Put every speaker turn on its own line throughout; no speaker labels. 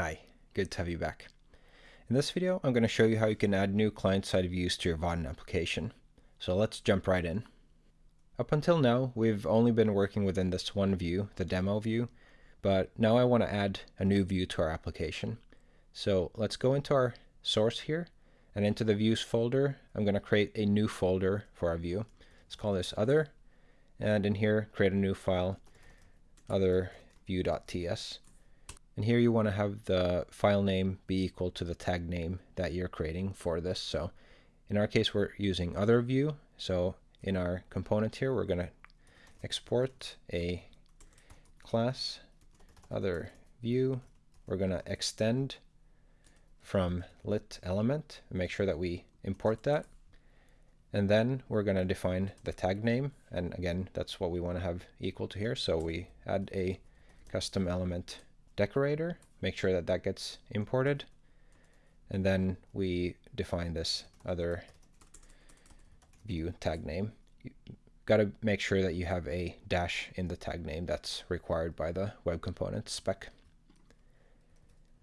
Hi, good to have you back. In this video, I'm going to show you how you can add new client-side views to your Vaadin application. So let's jump right in. Up until now, we've only been working within this one view, the demo view, but now I want to add a new view to our application. So let's go into our source here, and into the views folder, I'm going to create a new folder for our view. Let's call this other, and in here, create a new file, other view.ts. And here you want to have the file name be equal to the tag name that you're creating for this. So in our case, we're using other view. So in our component here, we're going to export a class other view. We're going to extend from lit element make sure that we import that. And then we're going to define the tag name. And again, that's what we want to have equal to here. So we add a custom element decorator, make sure that that gets imported. And then we define this other view tag name. You got to make sure that you have a dash in the tag name that's required by the web component spec.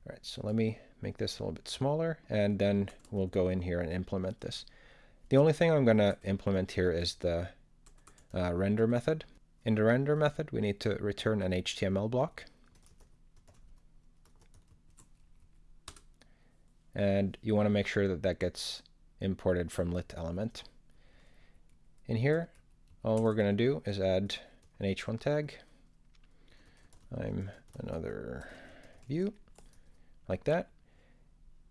All right, so let me make this a little bit smaller, and then we'll go in here and implement this. The only thing I'm going to implement here is the uh, render method. In the render method, we need to return an HTML block. And you want to make sure that that gets imported from lit element. In here, all we're going to do is add an h1 tag. I'm another view, like that.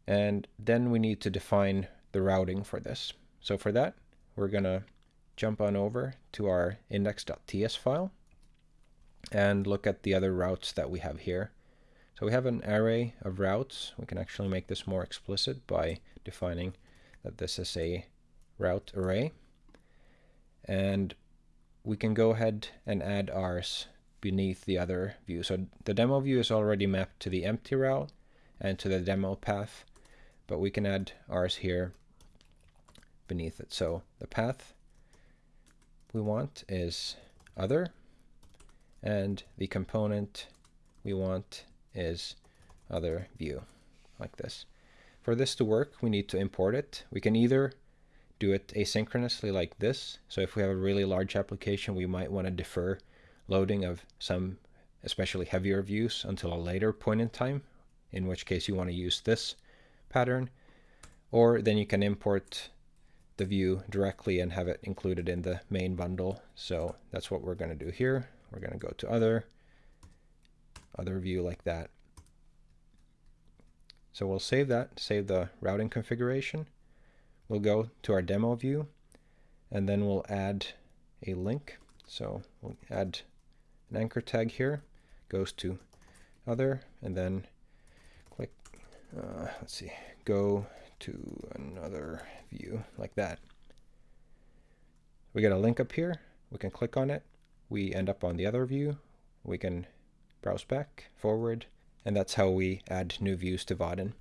And then we need to define the routing for this. So for that, we're going to jump on over to our index.ts file and look at the other routes that we have here. So we have an array of routes. We can actually make this more explicit by defining that this is a route array. And we can go ahead and add ours beneath the other view. So the demo view is already mapped to the empty route and to the demo path, but we can add ours here beneath it. So the path we want is other, and the component we want is other view like this. For this to work, we need to import it. We can either do it asynchronously like this. So if we have a really large application, we might want to defer loading of some especially heavier views until a later point in time, in which case you want to use this pattern. Or then you can import the view directly and have it included in the main bundle. So that's what we're going to do here. We're going to go to other, other view like that. So we'll save that, save the routing configuration. We'll go to our demo view, and then we'll add a link. So we'll add an anchor tag here, goes to other, and then click, uh, let's see, go to another view like that. We get a link up here. We can click on it. We end up on the other view. We can browse back, forward, and that's how we add new views to Vaadin.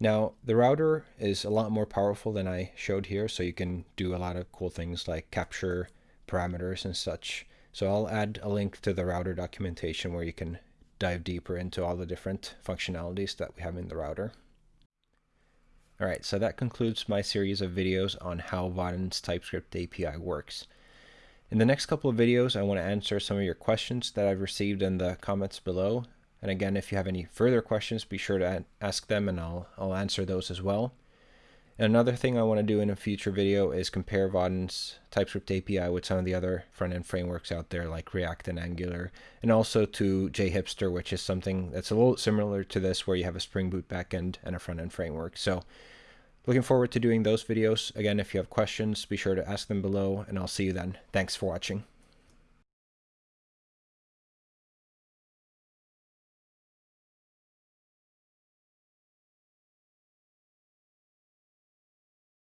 Now, the router is a lot more powerful than I showed here, so you can do a lot of cool things like capture parameters and such. So I'll add a link to the router documentation where you can dive deeper into all the different functionalities that we have in the router. Alright, so that concludes my series of videos on how Vaadin's TypeScript API works. In the next couple of videos, I want to answer some of your questions that I've received in the comments below. And again, if you have any further questions, be sure to ask them and I'll, I'll answer those as well. And another thing I want to do in a future video is compare Vaadin's TypeScript API with some of the other front-end frameworks out there like React and Angular, and also to JHipster, which is something that's a little similar to this where you have a Spring Boot backend and a front-end framework. So Looking forward to doing those videos. Again, if you have questions, be sure to ask them below, and I'll see you then. Thanks for watching.